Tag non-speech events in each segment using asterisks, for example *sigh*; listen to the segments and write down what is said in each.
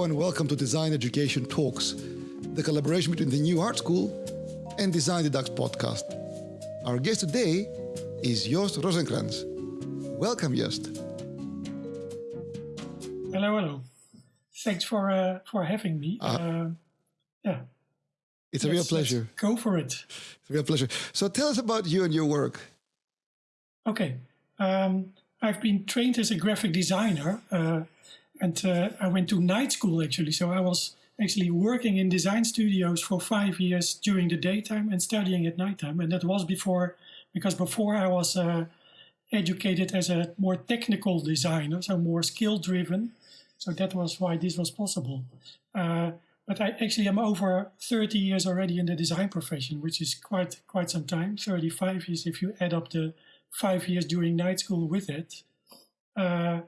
Hello and welcome to Design Education Talks, the collaboration between the New Art School and Design the Ducks podcast. Our guest today is Joost Roozekrans. Welcome, Joost. Hello, hello. Thanks for uh, for having me. Uh, uh, yeah. It's a real pleasure. Go for it. It's a real pleasure. So tell us about you and your work. Okay. Um, I've been trained as a graphic designer uh, and uh, I went to night school actually. So I was actually working in design studios for five years during the daytime and studying at nighttime. And that was before, because before I was uh, educated as a more technical designer, so more skill driven. So that was why this was possible. Uh, but I actually am over 30 years already in the design profession, which is quite quite some time, 35 years if you add up the five years during night school with it. Uh,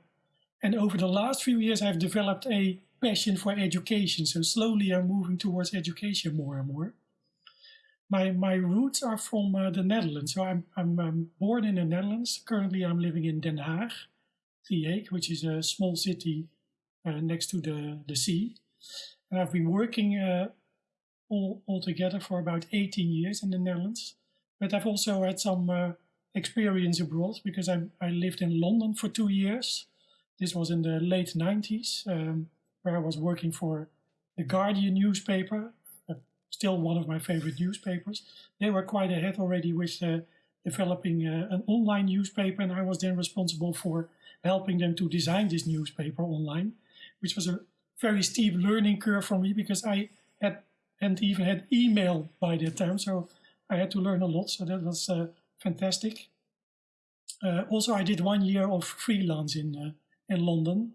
and over the last few years, I've developed a passion for education. So slowly I'm moving towards education more and more. My, my roots are from uh, the Netherlands. So I'm, I'm, I'm, born in the Netherlands. Currently I'm living in Den Haag, The Hague, which is a small city uh, next to the, the sea. And I've been working uh, all, all together for about 18 years in the Netherlands. But I've also had some uh, experience abroad because I, I lived in London for two years. This was in the late 90s, um, where I was working for the Guardian newspaper, uh, still one of my favorite newspapers. They were quite ahead already with uh, developing uh, an online newspaper, and I was then responsible for helping them to design this newspaper online, which was a very steep learning curve for me because I had and even had email by that time, so I had to learn a lot. So that was uh, fantastic. Uh, also, I did one year of freelance in uh, in London.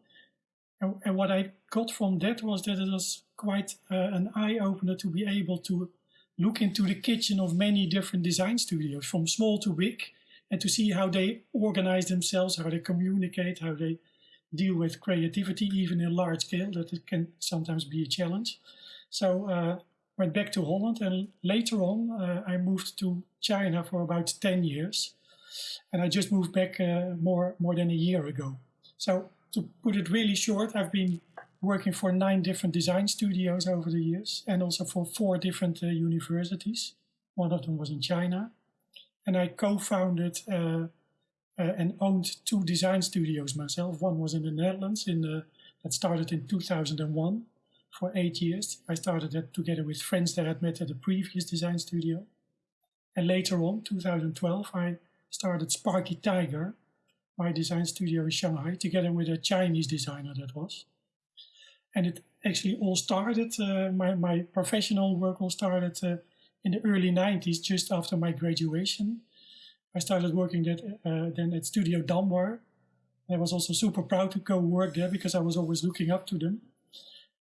And, and, what I got from that was that it was quite uh, an eye opener to be able to look into the kitchen of many different design studios, from small to big, and to see how they organize themselves, how they communicate, how they deal with creativity, even in large scale, that it can sometimes be a challenge. So uh, went back to Holland, and later on uh, I moved to China for about 10 years. And I just moved back uh, more, more than a year ago. So to put it really short, I've been working for nine different design studios over the years and also for four different uh, universities. One of them was in China. And I co-founded uh, uh, and owned two design studios myself. One was in the Netherlands in the, that started in 2001 for eight years. I started that together with friends that I had met at a previous design studio. And later on, 2012, I started Sparky Tiger, my design studio in Shanghai together with a Chinese designer that was. And it actually all started, uh, my, my professional work all started uh, in the early 90s, just after my graduation. I started working that, uh, then at Studio Dumbar. I was also super proud to go work there because I was always looking up to them.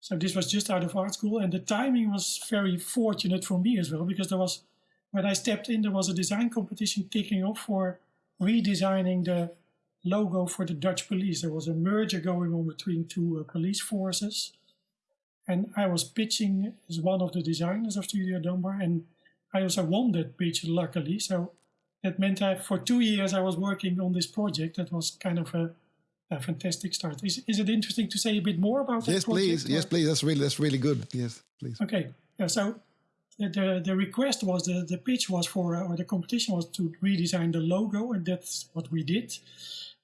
So this was just out of art school and the timing was very fortunate for me as well because there was, when I stepped in, there was a design competition kicking off for redesigning the logo for the Dutch police. There was a merger going on between two uh, police forces. And I was pitching as one of the designers of Studio Dumbar. And I also won that pitch, luckily. So that meant that for two years I was working on this project. That was kind of a, a fantastic start. Is, is it interesting to say a bit more about yes, that project? Yes, please. Yes, please. That's really, that's really good. Yes, please. Okay. Yeah, so the, the request was, the, the pitch was for, uh, or the competition was to redesign the logo. And that's what we did.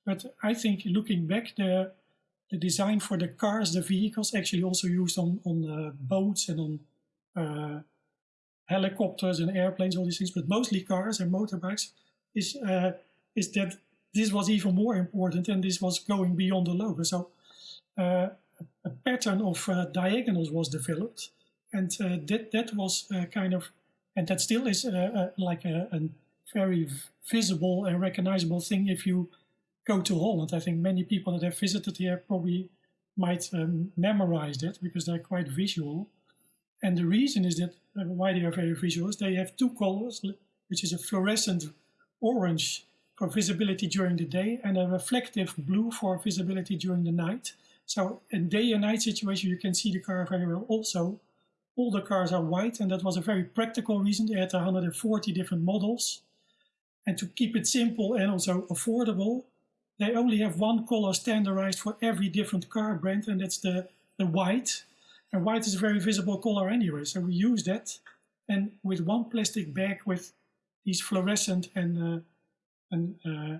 But I think looking back, the the design for the cars, the vehicles, actually also used on on uh, boats and on uh, helicopters and airplanes, all these things, but mostly cars and motorbikes, is uh, is that this was even more important and this was going beyond the logo. So uh, a pattern of uh, diagonals was developed, and uh, that that was kind of, and that still is like a, a very visible and recognizable thing if you go to Holland. I think many people that have visited here probably might um, memorize that because they're quite visual. And the reason is that uh, why they are very visual is they have two colors, which is a fluorescent orange for visibility during the day and a reflective blue for visibility during the night. So in day and night situation, you can see the car very well. Also, all the cars are white, and that was a very practical reason. They had 140 different models. And to keep it simple and also affordable, they only have one color standardized for every different car brand, and that's the, the white. And white is a very visible color anyway, so we use that. And with one plastic bag with these fluorescent and, uh, and uh,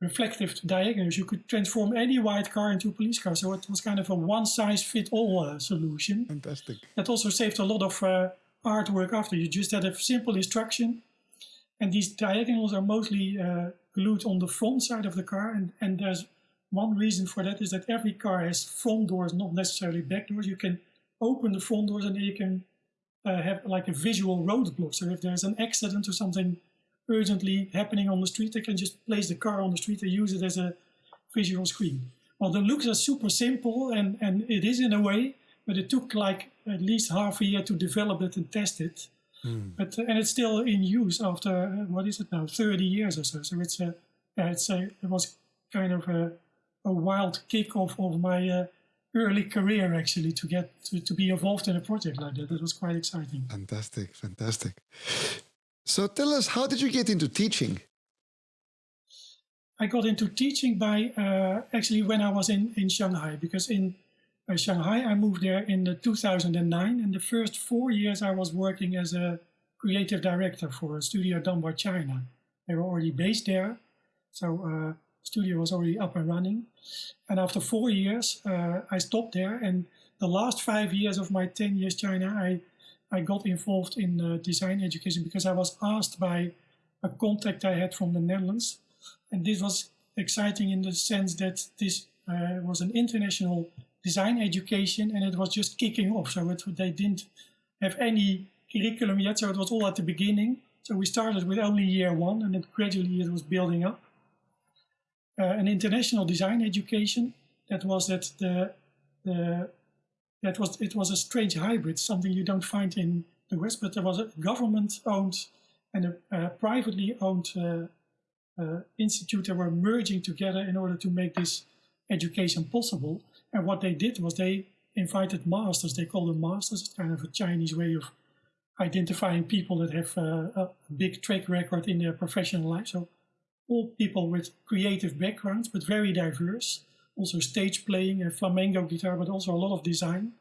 reflective diagonals, you could transform any white car into a police car. So it was kind of a one-size-fit-all uh, solution. Fantastic. That also saved a lot of uh, artwork after. You just had a simple instruction, and these diagonals are mostly uh, glued on the front side of the car. And, and there's one reason for that is that every car has front doors, not necessarily back doors. You can open the front doors and then you can uh, have like a visual roadblock. So if there's an accident or something urgently happening on the street, they can just place the car on the street and use it as a visual screen. Well, the looks are super simple, and, and it is in a way, but it took like at least half a year to develop it and test it. Mm. But and it's still in use after what is it now, 30 years or so. So it's a, yeah, it's a, it was kind of a, a wild kick off of my uh, early career actually to get to, to be involved in a project like that. It was quite exciting. Fantastic, fantastic. So tell us, how did you get into teaching? I got into teaching by uh, actually when I was in, in Shanghai, because in uh, Shanghai I moved there in the 2009, and the first four years I was working as a creative director for a studio Dumbar China. They were already based there, so uh, studio was already up and running. And after four years, uh, I stopped there, and the last five years of my 10 years in China, I I got involved in uh, design education because I was asked by a contact I had from the Netherlands. And this was exciting in the sense that this uh, was an international design education and it was just kicking off. So it, they didn't have any curriculum yet, so it was all at the beginning. So we started with only year one and then gradually it was building up. Uh, an international design education that was at the, the that was it was a strange hybrid, something you don't find in the West. But there was a government-owned and a, a privately owned uh, uh, institute that were merging together in order to make this education possible. And what they did was they invited masters. They call them masters. It's kind of a Chinese way of identifying people that have uh, a big track record in their professional life. So all people with creative backgrounds, but very diverse also stage playing and flamenco guitar, but also a lot of design.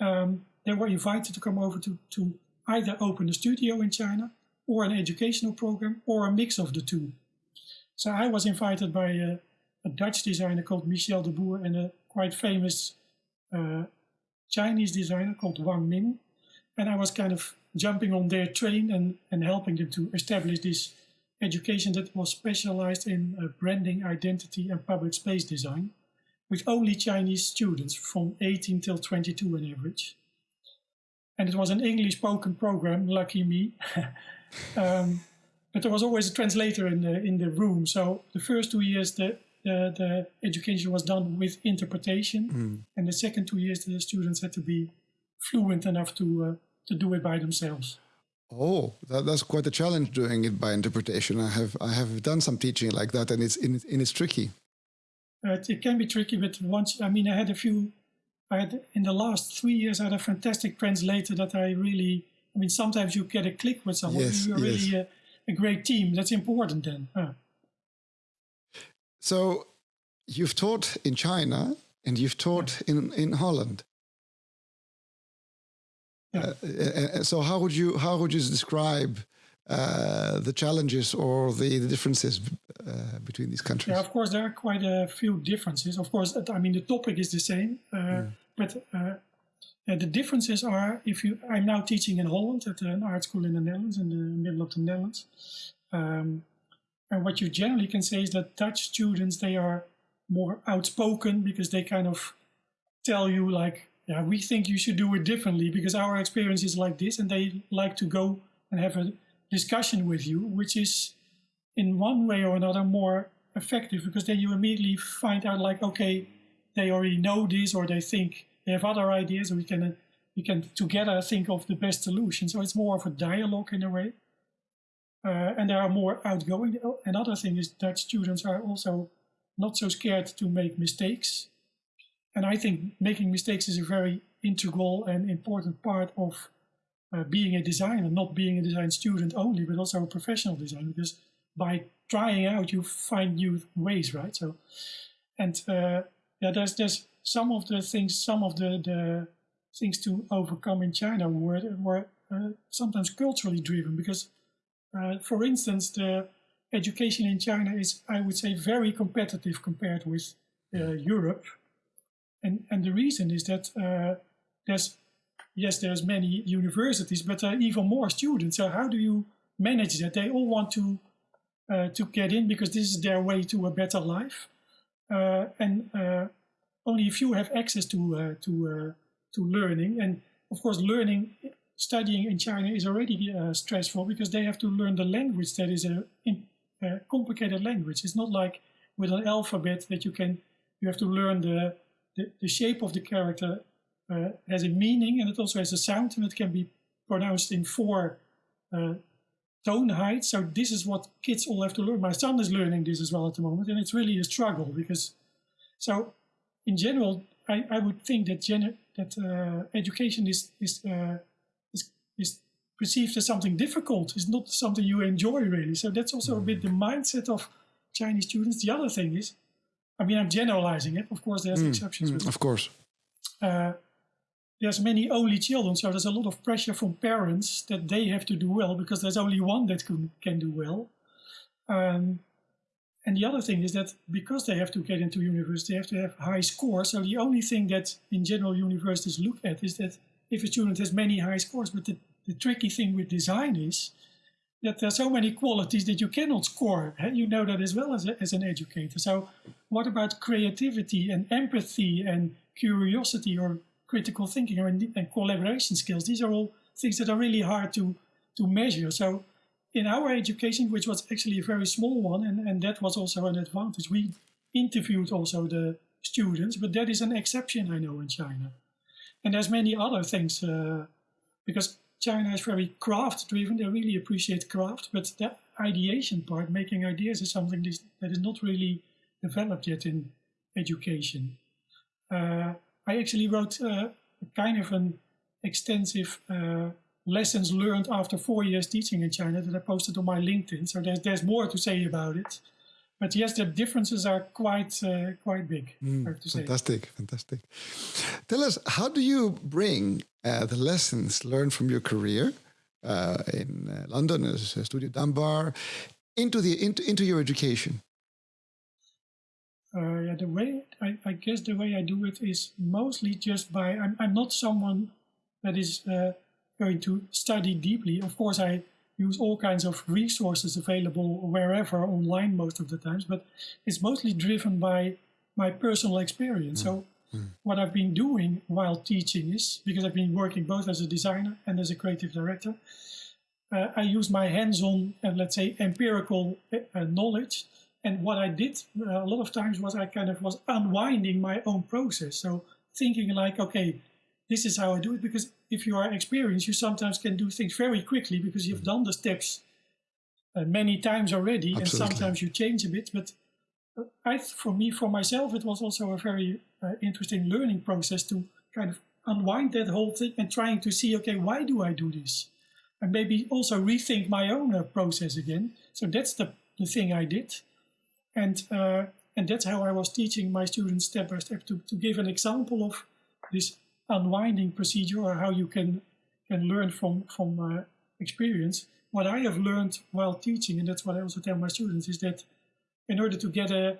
Um, they were invited to come over to, to either open a studio in China or an educational program or a mix of the two. So I was invited by a, a Dutch designer called Michel de Boer and a quite famous uh, Chinese designer called Wang Ming. And I was kind of jumping on their train and, and helping them to establish this education that was specialized in uh, branding, identity and public space design, with only Chinese students from 18 till 22 on average. And it was an English spoken program, lucky me. *laughs* um, but there was always a translator in the, in the room. So the first two years, the, the, the education was done with interpretation. Mm. And the second two years, the students had to be fluent enough to, uh, to do it by themselves. Oh, that, that's quite a challenge doing it by interpretation. I have I have done some teaching like that, and it's in, and it's tricky. Uh, it can be tricky, but once I mean, I had a few. I had in the last three years, I had a fantastic translator that I really. I mean, sometimes you get a click with someone. Yes, you're yes. really a, a, great team. That's important then. Huh. So, you've taught in China and you've taught yeah. in in Holland. Yeah. Uh, uh, uh, so how would you how would you describe uh, the challenges or the, the differences uh, between these countries? Yeah, of course there are quite a few differences. Of course, I mean the topic is the same, uh, mm. but the differences are if you I'm now teaching in Holland at an art school in the Netherlands in the middle of the Netherlands, um, and what you generally can say is that Dutch students they are more outspoken because they kind of tell you like yeah, we think you should do it differently because our experience is like this, and they like to go and have a discussion with you, which is in one way or another more effective because then you immediately find out like, okay, they already know this or they think they have other ideas, we can we can together think of the best solution. So it's more of a dialogue in a way. Uh, and there are more outgoing. Another thing is that students are also not so scared to make mistakes and I think making mistakes is a very integral and important part of uh, being a designer, not being a design student only, but also a professional designer, because by trying out, you find new ways, right? So, and uh, yeah, there's, there's some of the things, some of the, the things to overcome in China were, were uh, sometimes culturally driven because, uh, for instance, the education in China is, I would say, very competitive compared with uh, Europe. And, and the reason is that uh, there's, yes, there's many universities, but there are even more students. So how do you manage that? They all want to, uh, to get in because this is their way to a better life. Uh, and only a few have access to, to, to learning. And of course, learning studying in China is already uh, stressful because they have to learn the language that is a, a, complicated language. It's not like with an alphabet that you can you have to learn the the, the shape of the character uh, has a meaning and it also has a sound and it can be pronounced in four uh, tone heights. So this is what kids all have to learn. My son is learning this as well at the moment and it's really a struggle because so in general I, I would think that that uh, education is is uh, is perceived as something difficult. It's not something you enjoy really. So that's also a bit the mindset of Chinese students. The other thing is, I mean, I'm generalizing it. Of course, there's mm, exceptions. Mm, of course. Uh, there's many only children, so there's a lot of pressure from parents that they have to do well because there's only one that can, can do well. Um, and the other thing is that because they have to get into university, they have to have high scores. So the only thing that in general universities look at is that if a student has many high scores, but the the tricky thing with design is that there are so many qualities that you cannot score. And you know that as well as, a, as an educator. So what about creativity and empathy and curiosity or critical thinking and, and collaboration skills? These are all things that are really hard to, to measure. So in our education, which was actually a very small one, and, and that was also an advantage, we interviewed also the students, but that is an exception I know in China. And there's many other things, uh, because China is very craft driven. They really appreciate craft, but the ideation part, making ideas, is something that is not really developed yet in education. Uh, I actually wrote uh, kind of an extensive uh, lessons learned after four years teaching in China that I posted on my LinkedIn. So there's there's more to say about it. But yes, the differences are quite uh, quite big. Mm, fantastic, fantastic. Tell us, how do you bring uh, the lessons learned from your career uh, in uh, London as a Studio Dumbar into the into, into your education? Uh, yeah, the way I, I, guess the way I do it is mostly just by I'm, I'm not someone that is uh, going to study deeply. Of course, I use all kinds of resources available wherever online most of the times, but it's mostly driven by my personal experience. Mm. So mm. what I've been doing while teaching is, because I've been working both as a designer and as a creative director, uh, I use my hands-on and let's say empirical uh, knowledge. And what I did uh, a lot of times was I kind of was unwinding my own process. So thinking like, okay, this is how I do it because if you are experienced, you sometimes can do things very quickly because you've done the steps uh, many times already, Absolutely. and sometimes you change a bit. But uh, I, for me, for myself, it was also a very uh, interesting learning process to kind of unwind that whole thing and trying to see, okay, why do I do this? And maybe also rethink my own uh, process again. So that's the, the thing I did. And, uh, and that's how I was teaching my students step by step to, to give an example of this unwinding procedure or how you can can learn from from uh, experience. What I have learned while teaching, and that's what I also tell my students, is that in order to get a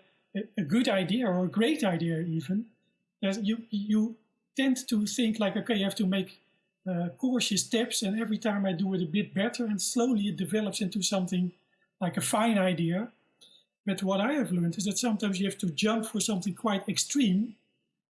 a good idea or a great idea even, you you tend to think like, okay, you have to make uh, cautious steps, and every time I do it a bit better, and slowly it develops into something like a fine idea. But what I have learned is that sometimes you have to jump for something quite extreme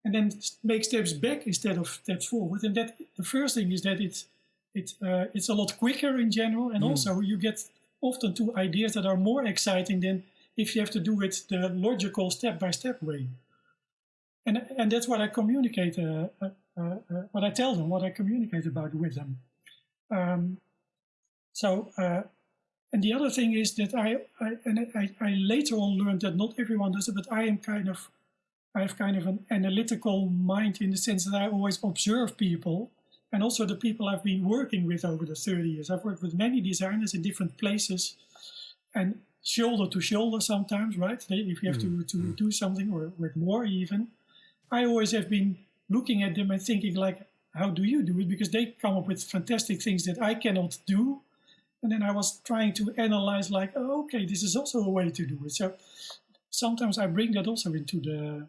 and then make steps back instead of steps forward. And that the first thing is that it's it, uh, it's a lot quicker in general, and mm. also you get often to ideas that are more exciting than if you have to do it the logical step-by-step way. And and that's what I communicate, uh, uh, uh, uh what I tell them, what I communicate about with them. Um, so. Uh, and the other thing is that I, I and I, I later on learned that not everyone does it, but I am kind of I have kind of an analytical mind in the sense that I always observe people and also the people I've been working with over the 30 years. I've worked with many designers in different places and shoulder to shoulder sometimes, right? If you have to, to mm. do something or with more even. I always have been looking at them and thinking like, how do you do it? Because they come up with fantastic things that I cannot do. And then I was trying to analyze like, oh, okay, this is also a way to do it. So sometimes I bring that also into the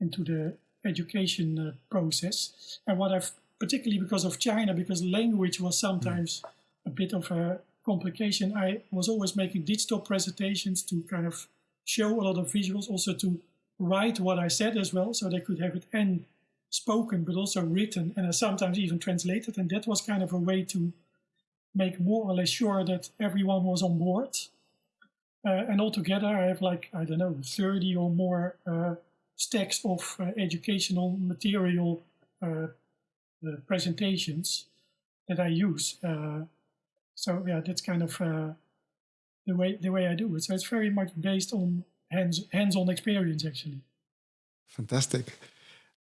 into the education uh, process. And what I've particularly because of China, because language was sometimes mm. a bit of a complication, I was always making digital presentations to kind of show a lot of visuals, also to write what I said as well, so they could have it and spoken, but also written, and sometimes even translated. And that was kind of a way to make more or less sure that everyone was on board. Uh, and altogether, I have like, I don't know, 30 or more uh, stacks of uh, educational material uh, uh, presentations that I use. Uh, so yeah, that's kind of the way the way I do it. So it's very much based on hands hands-on experience, actually. Fantastic.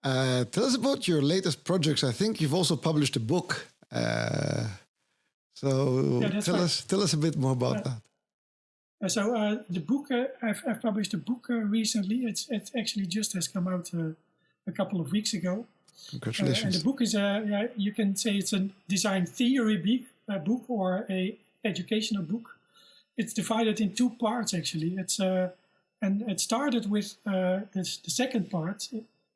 Uh, tell us about your latest projects. I think you've also published a book. Uh, so yeah, tell right. us tell us a bit more about that. Uh, so uh, the book uh, I've, I've, published a book uh, recently. It's it actually just has come out a couple of weeks ago. Congratulations! and the book is a yeah, you can say it's a design theory book, book or a educational book. It's divided in two parts actually. It's and it started with this, the second part,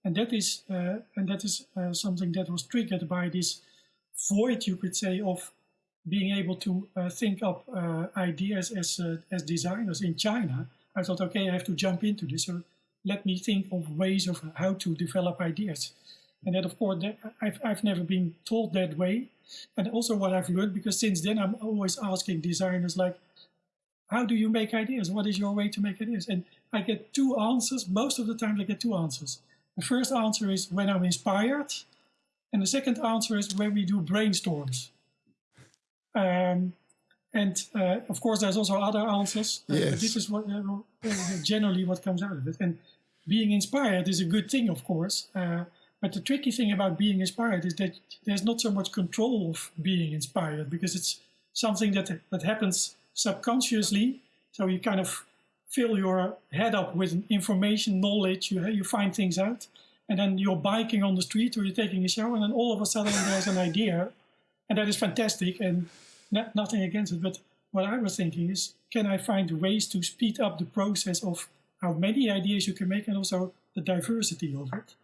and that is and that is something that was triggered by this void, you could say, of being able to uh, think up uh, ideas as uh, as designers in China, I thought, okay, I have to jump into this. So let me think of ways of how to develop ideas. And that, of course, that I've, I've never been told that way. And also what I've learned, because since then I'm always asking designers, like, how do you make ideas? What is your way to make ideas? And I get two answers. Most of the time I get two answers. The first answer is when I'm inspired. And the second answer is when we do brainstorms. Um, and uh, of course, there's also other answers. Uh, yes. this is what uh, generally what comes out of it. And being inspired is a good thing, of course. Uh, but the tricky thing about being inspired is that there's not so much control of being inspired because it's something that that happens subconsciously. So you kind of fill your head up with information, knowledge. You you find things out, and then you're biking on the street or you're taking a shower, and then all of a sudden there's an idea and that is fantastic and nothing against it. But what I was thinking is, can I find ways to speed up the process of how many ideas you can make and also the diversity of it?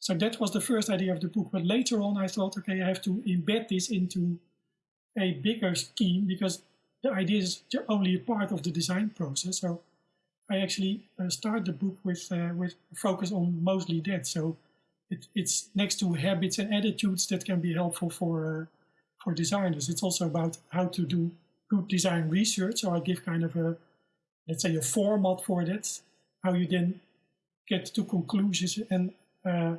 So that was the first idea of the book. But later on, I thought, okay, I have to embed this into a bigger scheme because the idea is only a part of the design process. So I actually uh, start the book with uh, with focus on mostly that. So it, it's next to habits and attitudes that can be helpful for uh, for designers. It's also about how to do good design research. So I give kind of a, let's say, a format for that, how you then get to conclusions and uh,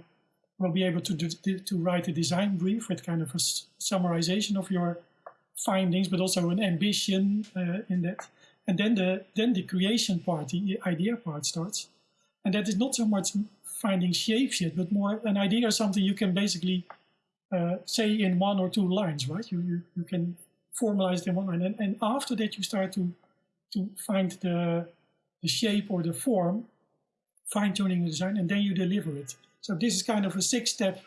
will be able to do, to write a design brief with kind of a summarization of your findings, but also an ambition uh, in that. And then the then the creation part, the idea part starts, and that is not so much finding shapes yet, but more an idea or something you can basically uh, say in one or two lines, right? You, you, you can formalize them one line. And, and after that, you start to, to find the, the shape or the form, fine tuning the design, and then you deliver it. So this is kind of a six step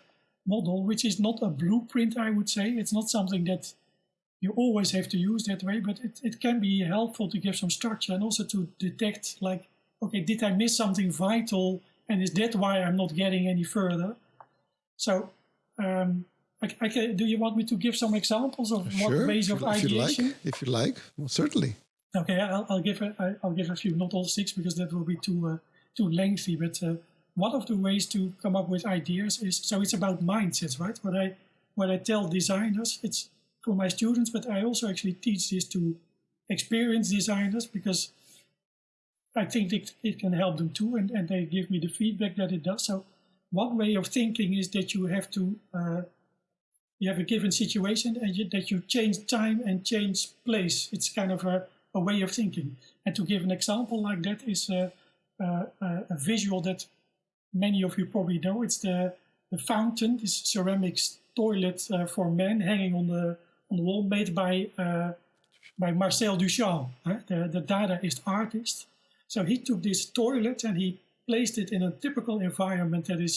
model, which is not a blueprint, I would say. It's not something that you always have to use that way, but it, it can be helpful to give some structure and also to detect like, okay, did I miss something vital? And is that why I'm not getting any further? So um, I, I can, do you want me to give some examples of sure, what ways of ideation? If you like, if you like, well, certainly. Okay, I'll, I'll give a, I'll give a few, not all six, because that will be too uh, too lengthy. But uh, one of the ways to come up with ideas is so it's about mindsets, right? What I what I tell designers, it's for my students, but I also actually teach this to experienced designers because I think it, it can help them too, and, and they give me the feedback that it does. So one way of thinking is that you have to uh, you have a given situation and you, that you change time and change place. It's kind of a, a, way of thinking. And to give an example like that is a, a, a visual that many of you probably know. It's the, the fountain, this ceramic toilet uh, for men hanging on the on the wall, made by uh, by Marcel Duchamp, the, the Dadaist artist. So he took this toilet and he placed it in a typical environment that is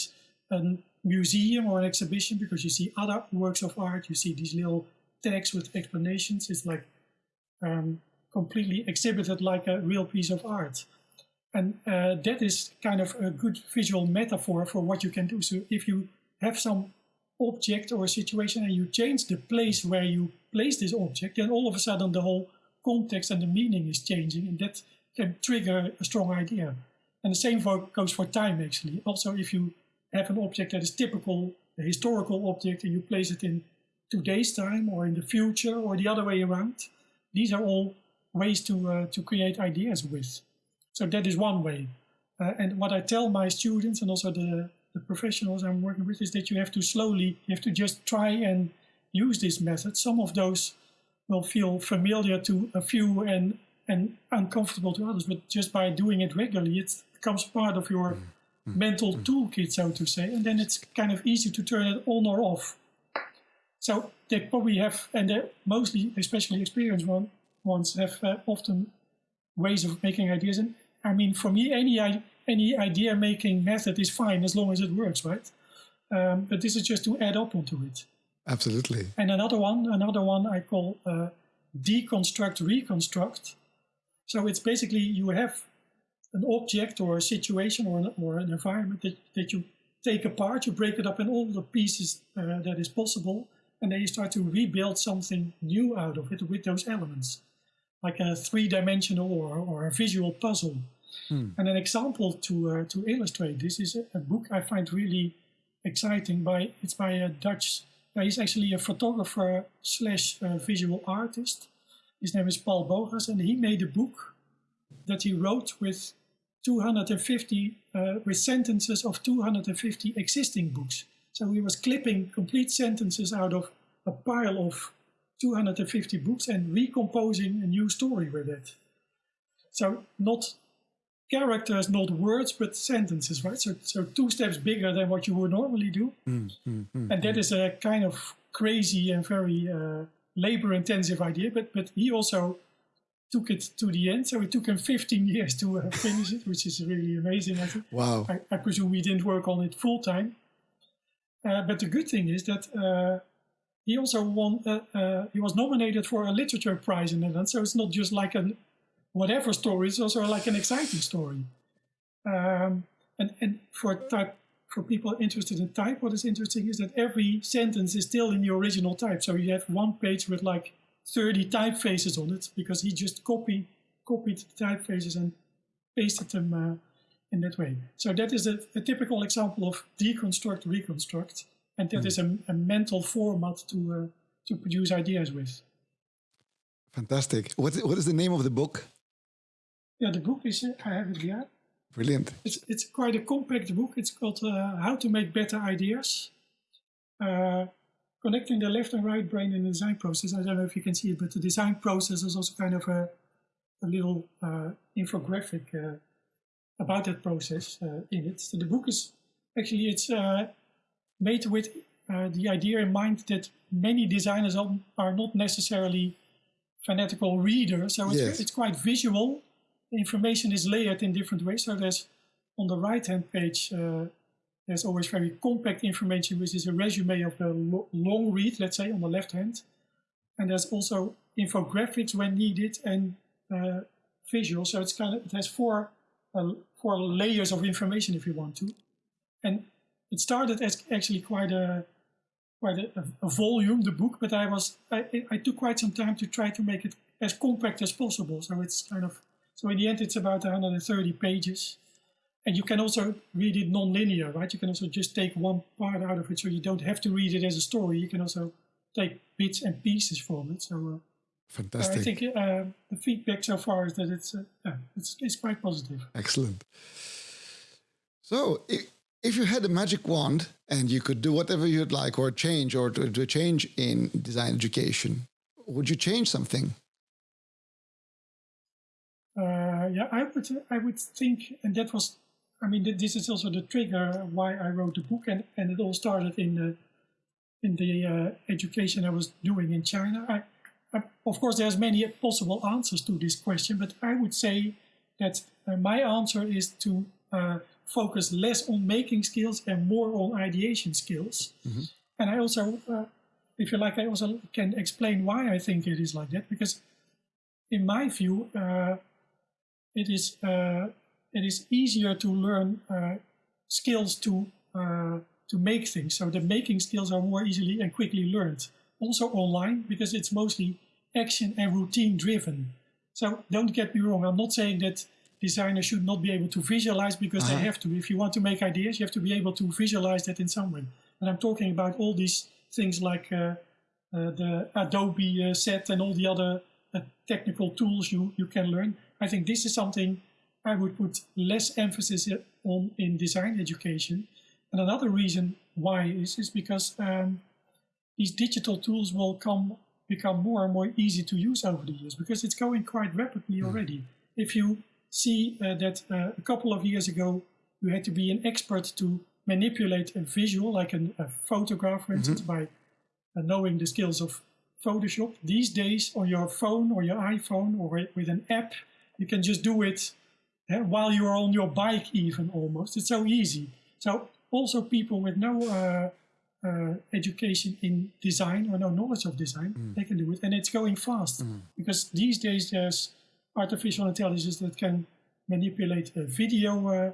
a museum or an exhibition because you see other works of art, you see these little tags with explanations. It's like um, completely exhibited like a real piece of art. And uh, that is kind of a good visual metaphor for what you can do. So if you have some object or a situation and you change the place where you place this object, then all of a sudden the whole context and the meaning is changing and that can trigger a strong idea. And the same for, goes for time actually. Also, if you have an object that is typical, a historical object, and you place it in today's time or in the future or the other way around, these are all ways to, uh, to create ideas with. So that is one way. Uh, and what I tell my students and also the, the professionals I'm working with is that you have to slowly, you have to just try and use this method. Some of those will feel familiar to a few and and uncomfortable to others, but just by doing it regularly, it becomes part of your mm. mental mm. toolkit, so to say, and then it's kind of easy to turn it on or off. So they probably have, and they mostly, especially experienced one, ones, have uh, often ways of making ideas. And I mean, for me, any any idea making method is fine as long as it works, right? Um, but this is just to add up onto it. Absolutely. And another one, another one I call uh, deconstruct reconstruct. So it's basically you have an object or a situation or an, or an environment that, that you take apart, you break it up in all the pieces uh, that is possible, and then you start to rebuild something new out of it with those elements, like a three-dimensional or, or a visual puzzle. Hmm. And an example to uh, to illustrate this is a, a, book I find really exciting. By it's by a Dutch uh, he's actually a photographer slash uh, visual artist. His name is Paul Bogaers, and he made a book that he wrote with 250 uh, with sentences of 250 existing books. So he was clipping complete sentences out of a pile of 250 books and recomposing a new story with it. So not characters, not words, but sentences, right? So, so two steps bigger than what you would normally do. Mm, mm, mm, and that is a kind of crazy and very uh, labor intensive idea, but, but he also took it to the end. So it took him 15 years to uh, *laughs* finish it, which is really amazing. I think. Wow. I, I presume he didn't work on it full time. Uh, but the good thing is that uh, he also won, uh, uh, he was nominated for a literature prize in the Netherlands. So it's not just like an whatever story is also like an exciting story. Um, and, and for type, for people interested in type, what is interesting is that every sentence is still in the original type. So you have one page with like 30 typefaces on it because he just copy, copied the typefaces and pasted them uh, in that way. So that is a, a, typical example of deconstruct, reconstruct. And that mm. is a, a, mental format to, uh, to produce ideas with. Fantastic. What, what is the name of the book? Yeah, the book is, I have it here. Brilliant. It's, it's quite a compact book. It's called uh, How to Make Better Ideas. Uh, connecting the left and right brain in the design process. I don't know if you can see it, but the design process is also kind of a, a little uh, infographic uh, about that process uh, in it. So the book is actually, it's uh, made with the idea in mind that many designers are not necessarily fanatical readers. So it's, yes. it's quite visual information is layered in different ways. So there's on the right-hand page, uh, there's always very compact information, which is a resume of the lo long read, let's say, on the left hand. And there's also infographics when needed and uh, visual. So it's kind of, it has four, uh, four layers of information if you want to. And it started as actually quite a, quite a, a volume, the book, but I was, I, I took quite some time to try to make it as compact as possible. So it's kind of so in the end, it's about 130 pages. And you can also read it non-linear, right? You can also just take one part out of it, so you don't have to read it as a story. You can also take bits and pieces from it. So, uh, fantastic. Uh, I think uh, the feedback so far is that it's, uh, yeah, it's it's quite positive. Excellent. So, if you had a magic wand and you could do whatever you'd like, or change, or to, to change in design education, would you change something? Uh, yeah, I would I would think, and that was, I mean, this is also the trigger why I wrote the book, and and it all started in the in the uh, education I was doing in China. I, I, of course, there's many possible answers to this question, but I would say that uh, my answer is to uh, focus less on making skills and more on ideation skills. Mhm. And I also, uh, if you like, I also can explain why I think it is like that. Because, in my view, uh, it is uh, it is easier to learn uh, skills to uh, to make things. So the making skills are more easily and quickly learned. Also online because it's mostly action and routine driven. So don't get me wrong. I'm not saying that designers should not be able to visualize because Uh-huh. they have to. If you want to make ideas, you have to be able to visualize that in some way. And I'm talking about all these things like uh, uh, the Adobe uh, set and all the other uh, technical tools you, you can learn. I think this is something I would put less emphasis on in design education. And another reason why is, is because um, these digital tools will come become more and more easy to use over the years because it's going quite rapidly already. If you see uh, that uh, a couple of years ago you had to be an expert to manipulate a visual, like an, a photograph, for instance, by uh, knowing the skills of Photoshop. These days, on your phone or your iPhone or with an app, you can just do it while you're on your bike, even almost. It's so easy. So, also, people with no uh, uh, education in design or no knowledge of design, they can do it, and it's going fast because these days there's artificial intelligence that can manipulate uh, video uh,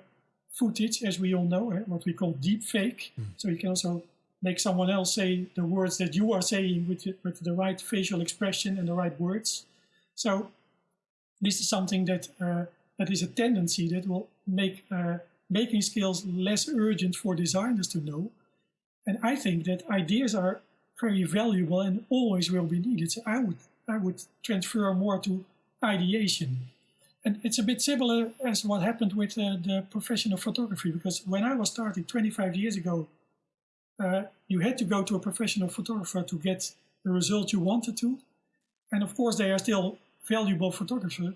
footage, as we all know, eh, what we call deep fake. So you can also make someone else say the words that you are saying with, the- with the right facial expression and the right words. So this is something that uh, that is a tendency that will make uh, making skills less urgent for designers to know. And I think that ideas are very valuable and always will be needed. So I would I would transfer more to ideation. And it's a bit similar as what happened with uh, the profession of photography, because when I was starting 25 years ago, uh, you had to go to a professional photographer to get the result you wanted to. And of course, they are still valuable photographer,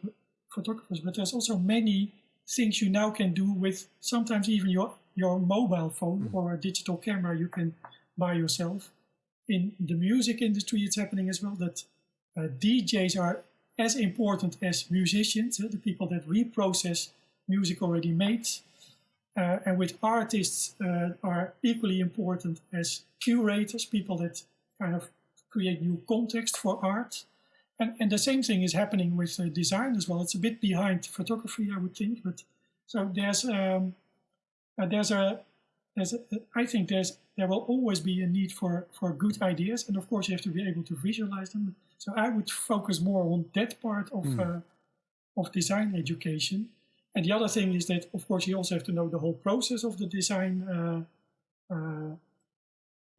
photographers, but there's also many things you now can do with sometimes even your, your mobile phone or a digital camera you can buy yourself. In the music industry, it's happening as well that uh, DJs are as important as musicians, uh, the people that reprocess music already made. Uh, and with artists uh, are equally important as curators, people that kind of create new context for art. And, and the same thing is happening with uh, design as well. It's a bit behind photography, I would think, but so there's um, uh, there's a there's a, I think there's there will always be a need for for good ideas, and of course you have to be able to visualize them. So I would focus more on that part of uh, of design education. And the other thing is that, of course, you also have to know the whole process of the design uh, uh,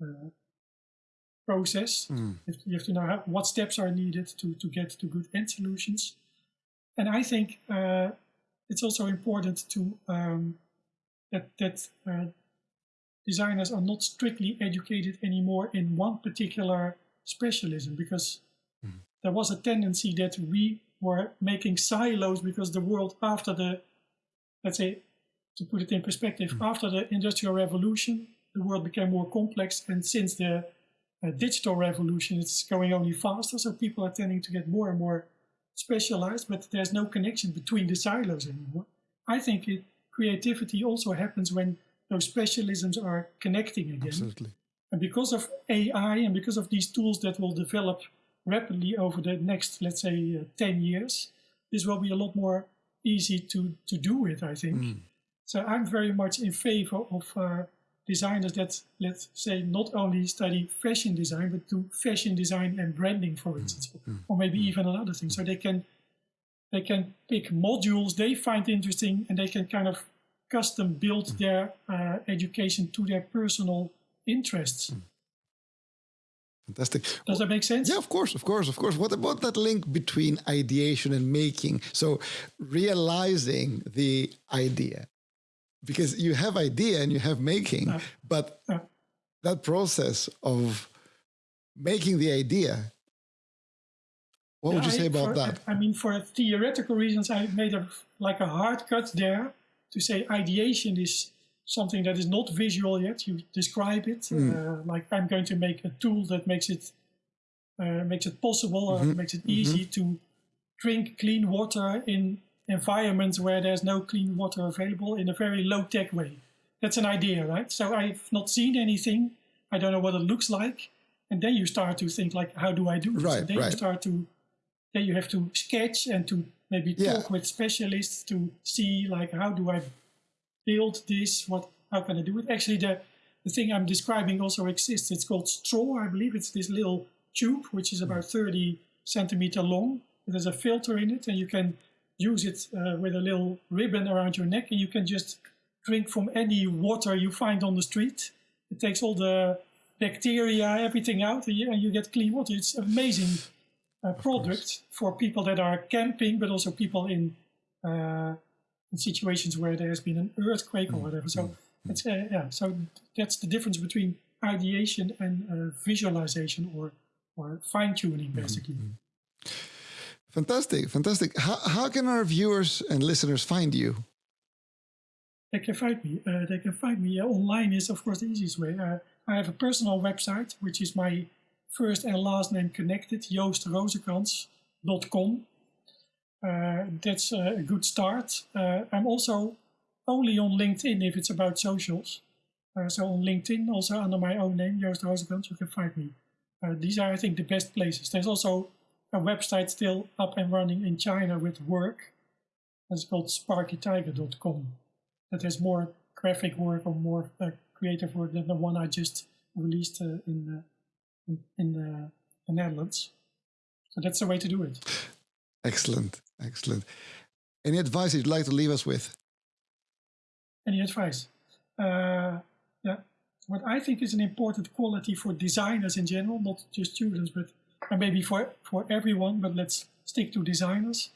uh, process. Mm. You have to, you have to know how, what steps are needed to, to get to good end solutions. And I think uh, it's also important to um, that that uh, designers are not strictly educated anymore in one particular specialism because there was a tendency that we were making silos because the world after the let's say to put it in perspective after the industrial revolution the world became more complex and since the digital revolution it's going only faster so people are tending to get more and more specialized but there's no connection between the silos anymore i think it, creativity also happens when those specialisms are connecting again Absolutely. and because of AI and because of these tools that will develop rapidly over the next, let's say, uh, 10 years, this will be a lot more easy to, to do with, I think. So I'm very much in favor of uh, designers that, let's say, not only study fashion design, but do fashion design and branding, for instance, mm. Mm. or maybe even another thing. So they can they can pick modules they find interesting and they can kind of custom build mm. their uh, education to their personal interests. Fantastic. Does that make sense? Yeah, of course, of course, of course. What about that link between ideation and making? So realizing the idea, because you have idea and you have making, but uh. that process of making the idea. What would you I- say about for- that? I mean, for theoretical reasons, I made a like a hard cut there to say ideation is something that is not visual yet. You describe it Hmm. uh, like I'm going to make a tool that makes it uh, makes it possible or Mm-hmm. makes it easy to drink clean water in environments where there's no clean water available in a very low tech way. That's an idea, right? So I've not seen anything. I don't know what it looks like. And then you start to think like, how do I do this? Right, and then right. you start to, then you have to sketch and to maybe Yeah. talk with specialists to see like, how do I build this? What, how can I do it? Actually, the, the thing I'm describing also exists. It's called straw, I believe. It's this little tube, which is hmm. about 30 centimeter long. There's a filter in it, and you can use it uh, with a little ribbon around your neck, and you can just drink from any water you find on the street. It takes all the bacteria, everything out, and you, and you get clean water. It's amazing uh, product for people that are camping, but also people in uh, in situations where there has been an earthquake or whatever. So it's uh, yeah. So that's the difference between ideation and uh, visualization or or fine tuning, basically. Fantastic, fantastic. How, how can our viewers and listeners find you? They can find me. Uh, they can find me uh, online. Is of course the easiest way. Uh, I have a personal website, which is my first and last name connected, joostroozekrans.com. Uh, that's uh, a good start. Uh, I'm also only on LinkedIn if it's about socials. So on LinkedIn, also under my own name, Joost you can find me. These are, I think, the best places. There's also a website still up and running in China with work. It's called sparkytiger.com. That has more graphic work or more uh, creative work than the one I just released uh, in, uh, in, in uh, the Netherlands. So that's the way to do it. Excellent, excellent. Any advice you'd like to leave us with? Any advice? Uh, yeah, what I think is an important quality for designers in general, not just students, but and maybe for for everyone. But let's stick to designers.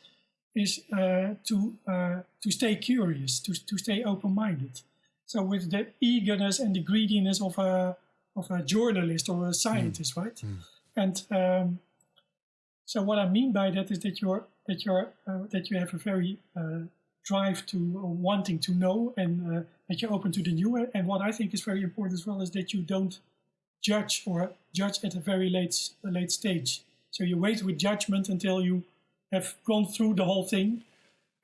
Is uh, to uh, to stay curious, to to stay open-minded. So with the eagerness and the greediness of a of a journalist or a scientist, right? And um, so what I mean by that is that you're that you're uh, that you have a very uh, drive to uh, wanting to know and uh, that you're open to the new. And what I think is very important as well is that you don't judge or judge at a very late late stage. So you wait with judgment until you have gone through the whole thing,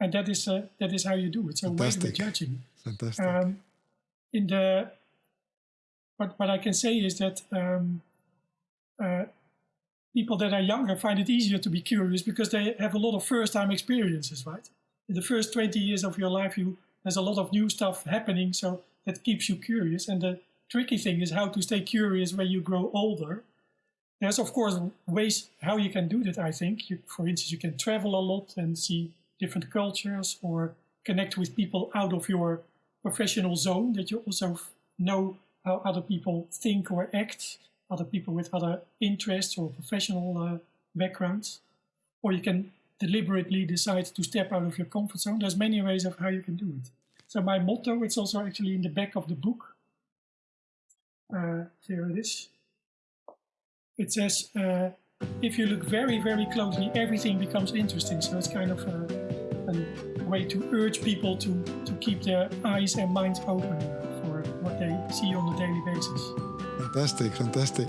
and that is uh, that is how you do it. So wait Fantastic. with judging. Fantastic. Um, in the what what I can say is that um, uh, people that are younger find it easier to be curious because they have a lot of first time experiences, right? In the first 20 years of your life, you there's a lot of new stuff happening, so that keeps you curious. And the tricky thing is how to stay curious when you grow older. There's of course ways how you can do that. I think, you, for instance, you can travel a lot and see different cultures, or connect with people out of your professional zone. That you also know how other people think or act, other people with other interests or professional uh, backgrounds, or you can deliberately decide to step out of your comfort zone. There's many ways of how you can do it. So my motto, it's also actually in the back of the book. Uh, here it is. It says, uh, if you look very, very closely, everything becomes interesting. So it's kind of a, a way to urge people to, to keep their eyes and minds open for what they see on a daily basis. Fantastic, fantastic.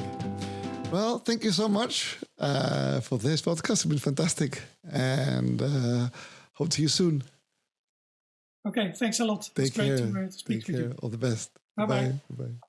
Well, thank you so much uh, for this podcast. It's been fantastic, and uh, hope to see you soon. Okay, thanks a lot. Take it's great care. to, uh, to speak Take with care. you. All the best. Bye-bye. Bye.